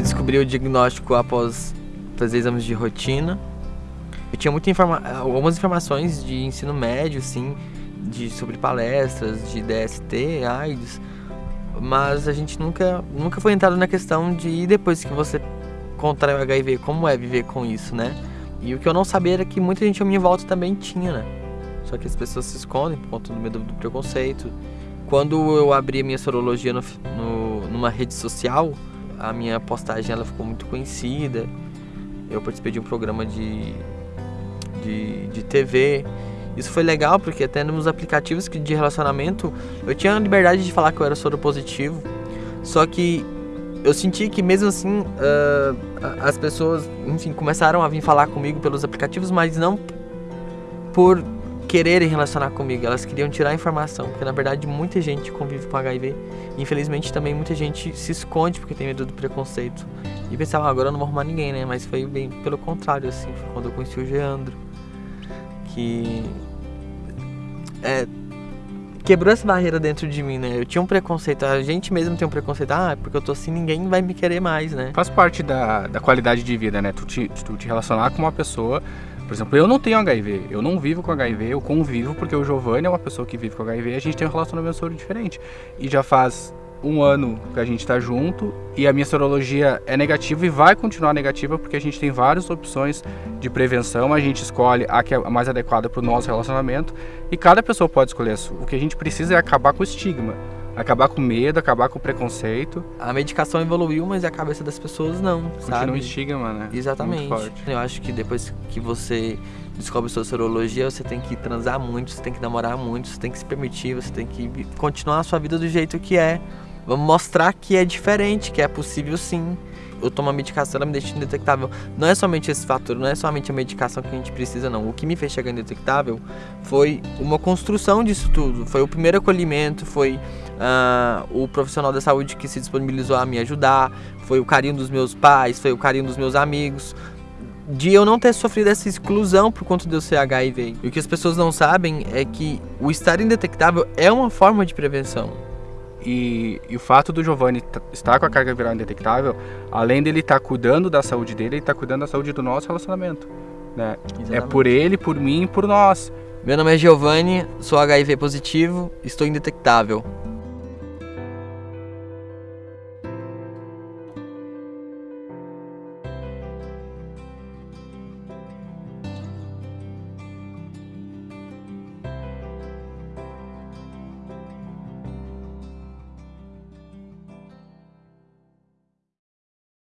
Eu descobri o diagnóstico após fazer exames de rotina. Eu tinha muita informa algumas informações de ensino médio, assim, de, sobre palestras, de DST, AIDS, mas a gente nunca, nunca foi entrado na questão de depois que você contrai o HIV, como é viver com isso, né? E o que eu não sabia era que muita gente à minha volta também tinha, né? Só que as pessoas se escondem por conta do medo do preconceito. Quando eu abri a minha sorologia no, no, numa rede social, a minha postagem ela ficou muito conhecida. Eu participei de um programa de, de, de TV. Isso foi legal porque até nos aplicativos de relacionamento eu tinha a liberdade de falar que eu era soro positivo. Só que eu senti que mesmo assim uh, as pessoas, enfim, começaram a vir falar comigo pelos aplicativos, mas não por quererem relacionar comigo, elas queriam tirar informação, porque na verdade muita gente convive com HIV. Infelizmente também muita gente se esconde porque tem medo do preconceito. E pensava, ah, agora eu não vou arrumar ninguém, né? Mas foi bem pelo contrário, assim, foi quando eu conheci o Geandro. Que. É, quebrou essa barreira dentro de mim, né? Eu tinha um preconceito, a gente mesmo tem um preconceito, ah, porque eu tô assim, ninguém vai me querer mais, né? Faz parte da, da qualidade de vida, né? Tu te, tu te relacionar com uma pessoa por exemplo, eu não tenho HIV, eu não vivo com HIV, eu convivo porque o Giovanni é uma pessoa que vive com HIV e a gente tem um relacionamento soro diferente. E já faz um ano que a gente está junto e a minha sorologia é negativa e vai continuar negativa porque a gente tem várias opções de prevenção, a gente escolhe a que é mais adequada para o nosso relacionamento e cada pessoa pode escolher a sua. O que a gente precisa é acabar com o estigma acabar com medo, acabar com o preconceito. A medicação evoluiu, mas a cabeça das pessoas não, Continua sabe? um estigma, né? Exatamente. Eu acho que depois que você descobre sua sorologia, você tem que transar muito, você tem que namorar muito, você tem que se permitir, você tem que continuar a sua vida do jeito que é. Vamos mostrar que é diferente, que é possível sim eu tomo a medicação, ela me deixa indetectável. Não é somente esse fator, não é somente a medicação que a gente precisa, não. O que me fez chegar indetectável foi uma construção disso tudo. Foi o primeiro acolhimento, foi uh, o profissional da saúde que se disponibilizou a me ajudar, foi o carinho dos meus pais, foi o carinho dos meus amigos de eu não ter sofrido essa exclusão por conta de eu ser HIV. E o que as pessoas não sabem é que o estar indetectável é uma forma de prevenção. E, e, o fato do Giovanni estar com a carga viral indetectável, além dele estar cuidando da saúde dele, ele está cuidando da saúde do nosso relacionamento. Né? É por ele, por mim e por nós. Meu nome é Giovanni, sou HIV positivo, estou indetectável.